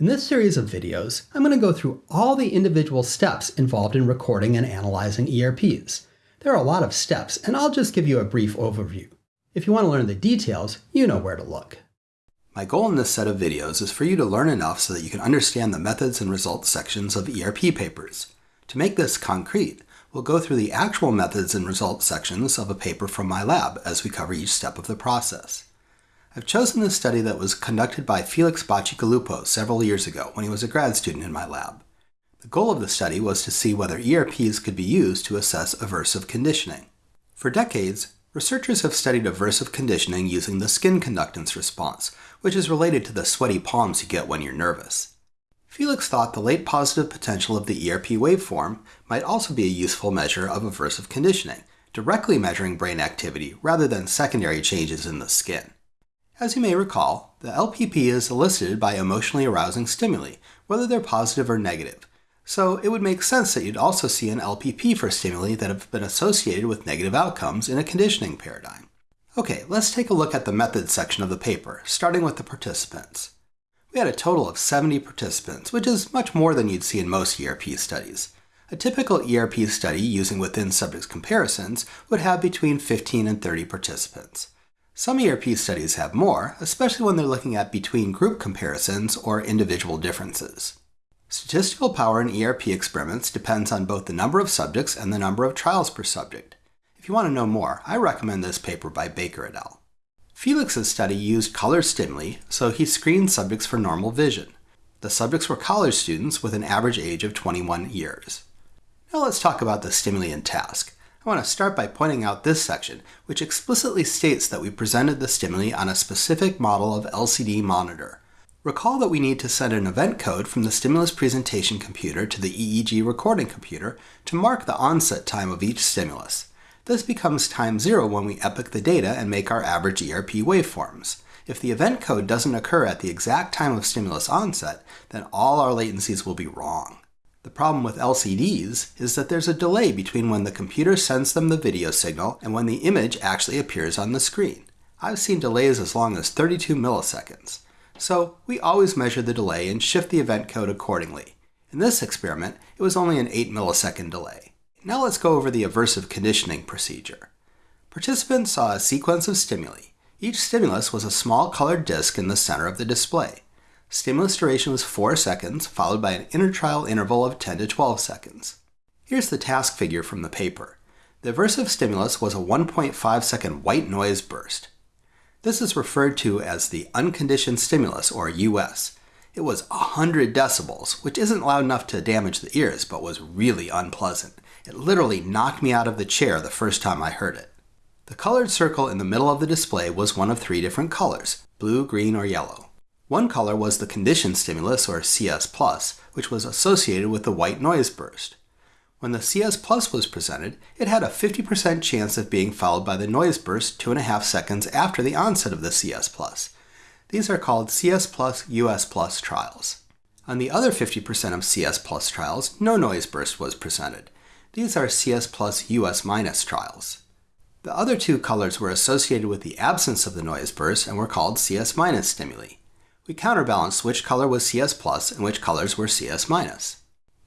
In this series of videos, I'm going to go through all the individual steps involved in recording and analyzing ERPs. There are a lot of steps, and I'll just give you a brief overview. If you want to learn the details, you know where to look. My goal in this set of videos is for you to learn enough so that you can understand the methods and results sections of ERP papers. To make this concrete, we'll go through the actual methods and results sections of a paper from my lab as we cover each step of the process. I've chosen this study that was conducted by Felix Bacigalupo several years ago when he was a grad student in my lab. The goal of the study was to see whether ERPs could be used to assess aversive conditioning. For decades, researchers have studied aversive conditioning using the skin conductance response, which is related to the sweaty palms you get when you're nervous. Felix thought the late positive potential of the ERP waveform might also be a useful measure of aversive conditioning, directly measuring brain activity rather than secondary changes in the skin. As you may recall, the LPP is elicited by emotionally arousing stimuli, whether they're positive or negative. So it would make sense that you'd also see an LPP for stimuli that have been associated with negative outcomes in a conditioning paradigm. Okay, let's take a look at the methods section of the paper, starting with the participants. We had a total of 70 participants, which is much more than you'd see in most ERP studies. A typical ERP study using within subjects comparisons would have between 15 and 30 participants. Some ERP studies have more, especially when they're looking at between group comparisons or individual differences. Statistical power in ERP experiments depends on both the number of subjects and the number of trials per subject. If you want to know more, I recommend this paper by Baker et al. Felix's study used color stimuli, so he screened subjects for normal vision. The subjects were college students with an average age of 21 years. Now let's talk about the stimuli and task. I want to start by pointing out this section, which explicitly states that we presented the stimuli on a specific model of LCD monitor. Recall that we need to send an event code from the stimulus presentation computer to the EEG recording computer to mark the onset time of each stimulus. This becomes time zero when we epoch the data and make our average ERP waveforms. If the event code doesn't occur at the exact time of stimulus onset, then all our latencies will be wrong. The problem with LCDs is that there's a delay between when the computer sends them the video signal and when the image actually appears on the screen. I've seen delays as long as 32 milliseconds. So we always measure the delay and shift the event code accordingly. In this experiment, it was only an 8 millisecond delay. Now let's go over the aversive conditioning procedure. Participants saw a sequence of stimuli. Each stimulus was a small colored disc in the center of the display. Stimulus duration was 4 seconds, followed by an intertrial interval of 10 to 12 seconds. Here's the task figure from the paper. The aversive stimulus was a 1.5 second white noise burst. This is referred to as the unconditioned stimulus, or US. It was 100 decibels, which isn't loud enough to damage the ears, but was really unpleasant. It literally knocked me out of the chair the first time I heard it. The colored circle in the middle of the display was one of three different colors, blue, green, or yellow. One color was the conditioned stimulus, or CS+, which was associated with the white noise burst. When the CS Plus was presented, it had a 50% chance of being followed by the noise burst 2.5 seconds after the onset of the CS Plus. These are called CS Plus US Plus trials. On the other 50% of CS Plus trials, no noise burst was presented. These are CS Plus US minus trials. The other two colors were associated with the absence of the noise burst and were called CS minus stimuli we counterbalanced which color was CS plus and which colors were CS minus.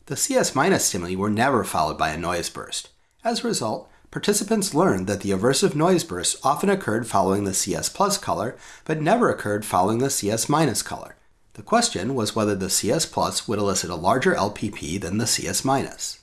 The CS minus stimuli were never followed by a noise burst. As a result, participants learned that the aversive noise bursts often occurred following the CS plus color, but never occurred following the CS minus color. The question was whether the CS plus would elicit a larger LPP than the CS minus.